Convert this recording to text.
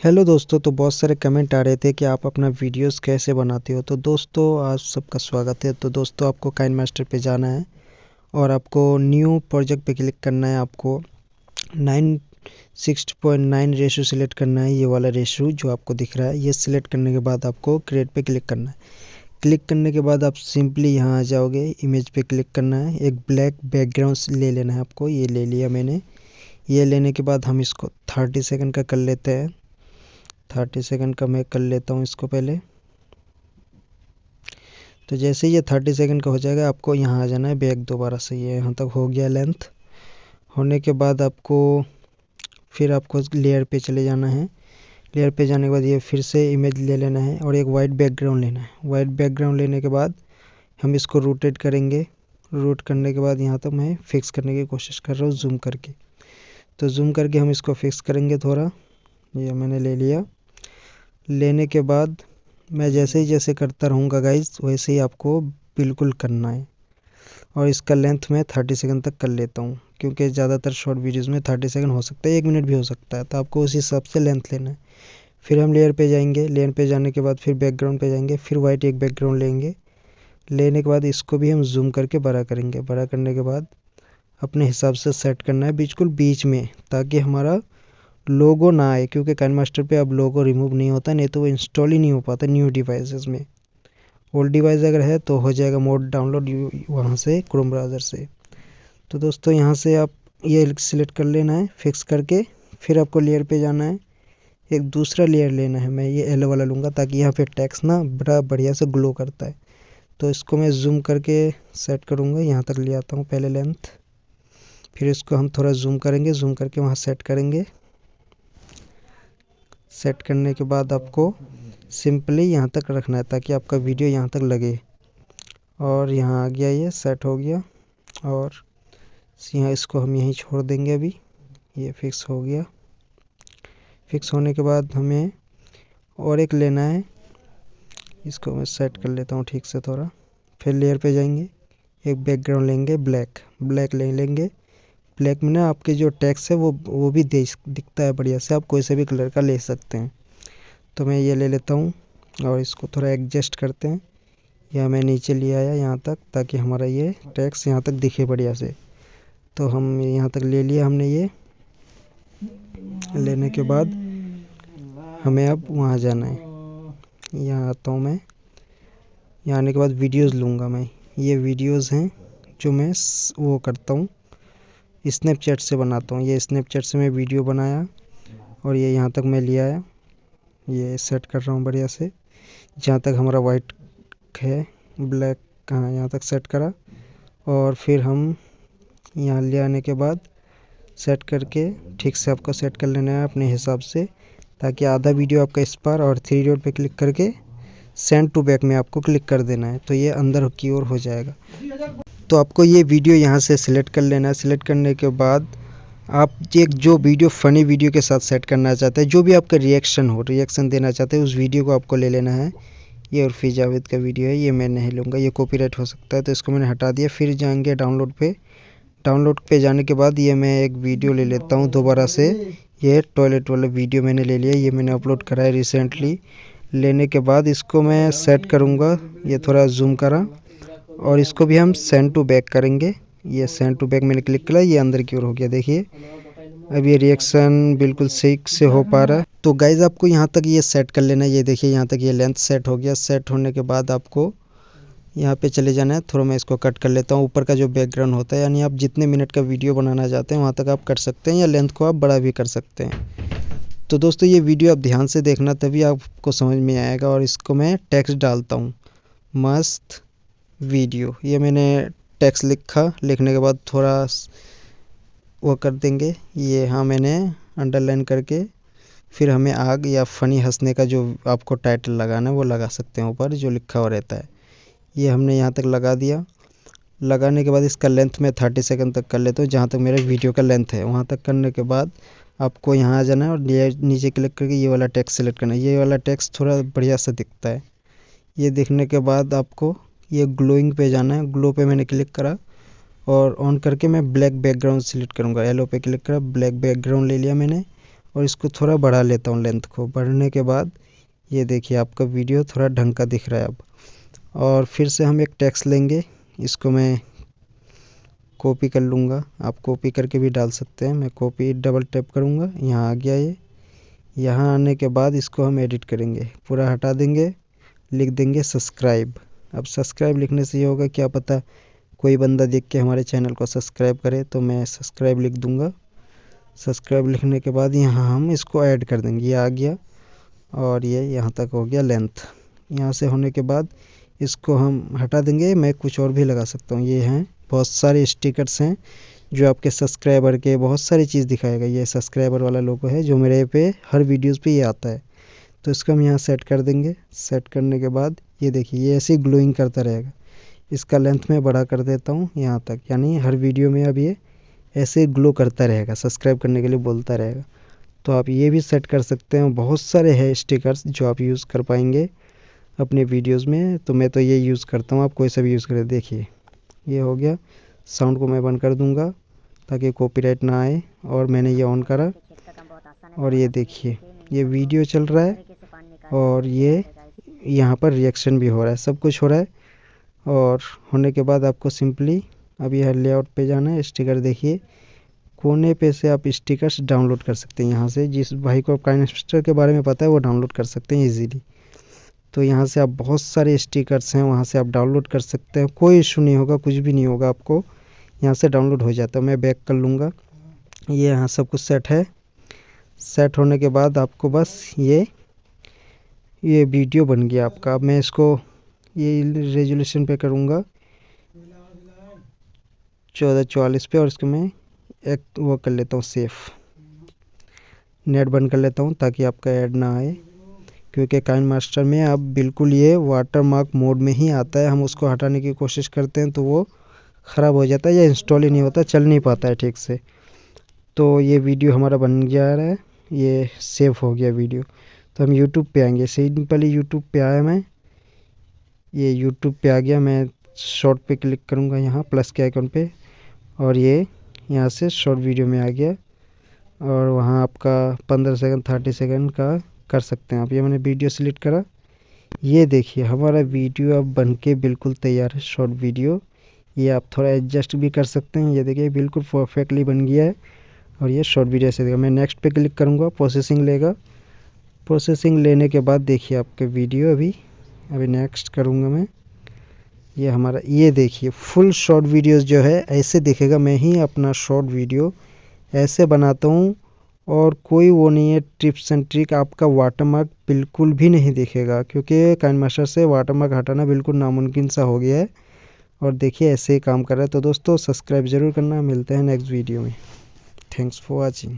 Hello दोस्तों तो बहुत सारे कमेंट आ रहे थे कि आप अपना वीडियोस कैसे बनाते हो। तो दोस्तों आप सबका स्वागत है। तो दोस्तों, आपको काइन मास्टर पे जाना है और आपको न्यू प्रोजेक्ट पे क्लिक करना है। आपको nine six point nine ratio select करना है। ये वाला रेशो जो आपको दिख रहा है, ये सिलेक्ट करने के बाद आपको क्रिएट पे क्लिक करना है। क्लिक करने के बाद आप सिंपली यहाँ आ जाओगे इमेज पे क्लिक करना है। एक ब्लैक बैकग्राउंड ले लेना है आपको। ये ले लिया मैंने। ये लेने के बाद हम इसको थर्टी सेकेंड का कर लेते हैं। थर्टी सेकंड का मैं कर लेता हूँ इसको पहले। तो जैसे ये थर्टी सेकंड का हो जाएगा, आपको यहाँ आ जाना है बैक दोबारा से। ये यहाँ तक हो गया लेंथ। होने के बाद आपको फिर आपको लेयर पे चले जाना है। लेयर पे जाने के बाद ये फिर से इमेज ले लेना है और एक वाइट बैकग्राउंड लेना है। वाइट बैकग्राउंड लेने के बाद हम इसको रोटेट करेंगे। रोट करने के बाद यहाँ तक मैं फिक्स करने की कोशिश कर रहा हूँ जूम करके। तो जूम करके हम इसको फिक्स करेंगे थोड़ा। ये मैंने ले लिया। लेने के बाद मैं जैसे ही जैसे करता रहूँगा गाइज़ वैसे ही आपको बिल्कुल करना है। और इसका लेंथ मैं थर्टी सेकंड तक कर लेता हूँ, क्योंकि ज़्यादातर शॉर्ट वीडियोज़ में थर्टी सेकंड हो सकता है, एक मिनट भी हो सकता है तो आपको उस हिसाब से लेंथ लेना है। फिर हम लेयर पे जाएँगे लेयर पे जाने के बाद फिर बैकग्राउंड पे जाएँगे, फिर वाइट एक बैकग्राउंड लेंगे। लेने के बाद इसको भी हम जूम करके बड़ा करेंगे। बड़ा करने के बाद अपने हिसाब से सेट करना है, बिल्कुल बीच में, ताकि हमारा लोगो ना आए, क्योंकि काइन मास्टर पे अब लोगो रिमूव नहीं होता, नहीं तो वो इंस्टॉल ही नहीं हो पाता न्यू डिवाइसेस में। ओल्ड डिवाइस अगर है तो हो जाएगा मोड डाउनलोड वहाँ से क्रोम ब्राउज़र से। तो दोस्तों, यहाँ से आप ये सिलेक्ट कर लेना है फिक्स करके, फिर आपको लेयर पे जाना है। एक दूसरा लेयर लेना है, मैं ये एलो वाला लूँगा ताकि यहाँ पे टैक्स ना बड़ा बढ़िया से ग्लो करता है। तो इसको मैं जूम करके सेट करूँगा, यहाँ तक ले आता हूँ पहले लेंथ फिर इसको हम थोड़ा जूम करेंगे जूम करके वहाँ सेट करेंगे। सेट करने के बाद आपको सिंपली यहाँ तक रखना है ताकि आपका वीडियो यहाँ तक लगे। और यहाँ आ गया ये, सेट हो गया। और यहाँ इसको हम यहीं छोड़ देंगे अभी। ये फिक्स हो गया। फिक्स होने के बाद हमें और एक लेना है। इसको मैं सेट कर लेता हूँ ठीक से थोड़ा। फिर लेयर पे जाएँगे। एक बैकग्राउंड लेंगे ब्लैक ब्लैक ले लेंगे। ब्लैक में ना आपके जो टैक्स है वो वो भी दिखता है बढ़िया से, आप कोई से भी कलर का ले सकते हैं। तो मैं ये ले लेता हूँ और इसको थोड़ा एडजस्ट करते हैं। या मैं नीचे ले आया यहाँ तक, ताकि हमारा ये टैक्स यहाँ तक दिखे बढ़िया से। तो हम यहाँ तक ले लिया हमने ये। लेने के बाद हमें अब वहाँ जाना है। यहाँ आता हूँ मैं। यहाँ आने के बाद वीडियोस लूँगा मैं। ये वीडियोस हैं जो मैं वो करता हूँ। स्नैपचैट से बनाता हूँ। ये स्नैपचैट से मैं वीडियो बनाया और ये यहाँ तक मैं ले आया। ये सेट कर रहा हूँ बढ़िया से। जहाँ तक हमारा वाइट है ब्लैक कहाँ यहाँ तक सेट करा। और फिर हम यहाँ ले आने के बाद सेट करके ठीक से आपको सेट कर लेना है अपने हिसाब से, ताकि आधा वीडियो आपका इस पर और थ्री डॉट पे क्लिक करके सेंड टू बैक में आपको क्लिक कर देना है। तो ये अंदर की ओर हो जाएगा। तो आपको ये वीडियो यहाँ से सिलेक्ट कर लेना है। सिलेक्ट करने के बाद आप एक जो वीडियो फ़नी वीडियो के साथ सेट करना चाहते हैं, जो भी आपका रिएक्शन हो रिएक्शन देना चाहते हैं, उस वीडियो को आपको ले लेना है। ये उर्फी जावेद का वीडियो है, ये मैं नहीं लूँगा, ये कॉपीराइट हो सकता है तो इसको मैंने हटा दिया, फिर जाएँगे डाउनलोड पे। डाउनलोड पे जाने के बाद ये मैं एक वीडियो ले लेता हूँ दोबारा से। ये टॉयलेट वाला वीडियो मैंने ले लिया, ये मैंने अपलोड करा है रिसेंटली लेने के बाद इसको मैं सेट करूँगा, ये थोड़ा जूम करा। और इसको भी हम सेंड टू बैक करेंगे। ये सेंड टू बैक मैंने क्लिक किया, ये अंदर की ओर हो गया, देखिए। अब ये रिएक्शन बिल्कुल सही से हो पा रहा है। तो गाइज़ आपको यहाँ तक ये सेट कर लेना है। ये देखिए, यहाँ तक ये लेंथ सेट हो गया। सेट होने के बाद आपको यहाँ पे चले जाना है। थोड़ा मैं इसको कट कर लेता हूँ। ऊपर का जो बैकग्राउंड होता है, यानी आप जितने मिनट का वीडियो बनाना चाहते हैं, वहाँ तक आप कर सकते हैं या लेंथ को आप बड़ा भी कर सकते हैं। तो दोस्तों, ये वीडियो आप ध्यान से देखना, तभी आपको समझ में आएगा और इसको मैं टेक्स्ट डालता हूँ। मस्त। वीडियो। ये मैंने टेक्स्ट लिखा, लिखने के बाद थोड़ा वो कर देंगे। ये हाँ मैंने अंडरलाइन करके फिर हमें आग या फ़नी हंसने का जो आपको टाइटल लगाना है, वो लगा सकते हैं ऊपर, जो लिखा हुआ रहता है। ये हमने यहाँ तक लगा दिया। लगाने के बाद इसका लेंथ मैं थर्टी सेकंड तक कर लेता हूँ, जहाँ तक मेरे वीडियो का लेंथ है। वहाँ तक करने के बाद आपको यहाँ आ जाना है और नीचे क्लिक करके ये वाला टेक्स्ट सेलेक्ट करना है। ये वाला टेक्स्ट थोड़ा बढ़िया सा दिखता है। ये देखने के बाद आपको ये ग्लोइंग पे जाना है। ग्लो पे मैंने क्लिक करा और ऑन करके मैं ब्लैक बैकग्राउंड सिलेक्ट करूँगा। येलो पे क्लिक करा ब्लैक बैकग्राउंड ले लिया मैंने और इसको थोड़ा बढ़ा लेता हूँ लेंथ को। बढ़ने के बाद ये देखिए आपका वीडियो थोड़ा ढंग का दिख रहा है अब। और फिर से हम एक टैक्स लेंगे। इसको मैं कॉपी कर लूँगा। आप कॉपी करके भी डाल सकते हैं। मैं कॉपी डबल टैप करूँगा। यहाँ आ गया ये। यहाँ आने के बाद इसको हम एडिट करेंगे। पूरा हटा देंगे, लिख देंगे सब्सक्राइब अब सब्सक्राइब लिखने से ये होगा क्या पता कोई बंदा देख के हमारे चैनल को सब्सक्राइब करे तो मैं सब्सक्राइब लिख दूँगा। सब्सक्राइब लिखने के बाद यहाँ हम इसको ऐड कर देंगे। ये आ गया और ये यहाँ तक हो गया लेंथ। यहाँ से होने के बाद इसको हम हटा देंगे। मैं कुछ और भी लगा सकता हूँ। ये हैं, बहुत सारे स्टिकर्स हैं जो आपके सब्सक्राइबर के बहुत सारी चीज़ दिखाएगा ये सब्सक्राइबर वाला लोगो है जो मेरे पे हर वीडियोस पे ये आता है। तो इसको हम यहाँ सेट कर देंगे। सेट करने के बाद ये देखिए, ये ऐसे ग्लोइंग करता रहेगा। इसका लेंथ मैं बड़ा कर देता हूँ यहाँ तक, यानी हर वीडियो में अब ये ऐसे ग्लो करता रहेगा सब्सक्राइब करने के लिए बोलता रहेगा। तो आप ये भी सेट कर सकते हैं, बहुत सारे है स्टिकर्स जो आप यूज़ कर पाएँगे अपने वीडियोस में। तो मैं तो ये यूज़ करता हूँ, आप कोई सा भी यूज़ करें, देखिए। ये हो गया साउंड को मैं बंद कर दूँगा ताकि कॉपीराइट ना आए, और मैंने ये ऑन करा। और ये देखिए, ये वीडियो चल रहा है, और ये यहाँ पर रिएक्शन भी हो रहा है। सब कुछ हो रहा है और होने के बाद आपको सिंपली अब यह लेआउट पे जाना है। स्टिकर देखिए, कोने पे से आप स्टिकर्स डाउनलोड कर सकते हैं यहाँ से। जिस भाई को काइनेस्टर के बारे में पता है, वो डाउनलोड कर सकते हैं इजीली तो यहाँ से आप बहुत सारे स्टिकर्स हैं, वहाँ से आप डाउनलोड कर सकते हैं। कोई इशू नहीं होगा, कुछ भी नहीं होगा आपको। यहाँ से डाउनलोड हो जाता है। मैं बैक कर लूँगा। ये यहाँ सब कुछ सेट है। सेट होने के बाद आपको बस ये ये वीडियो बन गया आपका। अब मैं इसको ये रेजोल्यूशन पे करूँगा। चौदह चौवालीस पे और इसको मैं एक वो कर लेता हूँ सेफ़ नेट बंद कर लेता हूँ ताकि आपका ऐड ना आए। क्योंकि काइन मास्टर में अब बिल्कुल ये वाटर मार्क मोड में ही आता है। हम उसको हटाने की कोशिश करते हैं तो वो ख़राब हो जाता है या इंस्टॉल ही नहीं होता, चल नहीं पाता है ठीक से। तो ये वीडियो हमारा बन रहा है। ये सेव हो गया वीडियो। तो हम यूट्यूब पे आएँगे। सिंपली यूट्यूब पे आया मैं। ये यूट्यूब पे आ गया। मैं शॉर्ट पे क्लिक करूँगा यहाँ प्लस के आइकन पे। और ये यहाँ से शॉर्ट वीडियो में आ गया। और वहाँ आपका पंद्रह सेकंड थर्टी सेकंड का कर सकते हैं आप। ये मैंने वीडियो सिलेक्ट करा। ये देखिए, हमारा वीडियो अब बन के बिल्कुल तैयार है शॉर्ट वीडियो ये आप थोड़ा एडजस्ट भी कर सकते हैं। ये देखिए, बिल्कुल परफेक्टली बन गया है। और ये शॉर्ट वीडियो ऐसे देगा मैं नेक्स्ट पे क्लिक करूँगा प्रोसेसिंग लेगा। प्रोसेसिंग लेने के बाद देखिए आपके वीडियो अभी। अभी नेक्स्ट करूँगा मैं। ये हमारा, ये देखिए फुल शॉर्ट वीडियोस जो है, ऐसे दिखेगा। मैं ही अपना शॉर्ट वीडियो ऐसे बनाता हूँ और कोई वो नहीं है टिप्स एंड ट्रिक आपका वाटरमार्क बिल्कुल भी नहीं दिखेगा, क्योंकि काइन मास्टर से वाटरमार्क हटाना बिल्कुल नामुमकिन सा हो गया है। और देखिए, ऐसे ही काम कर रहा है। तो दोस्तों सब्सक्राइब ज़रूर करना। मिलते हैं नेक्स्ट वीडियो में। Thanks for watching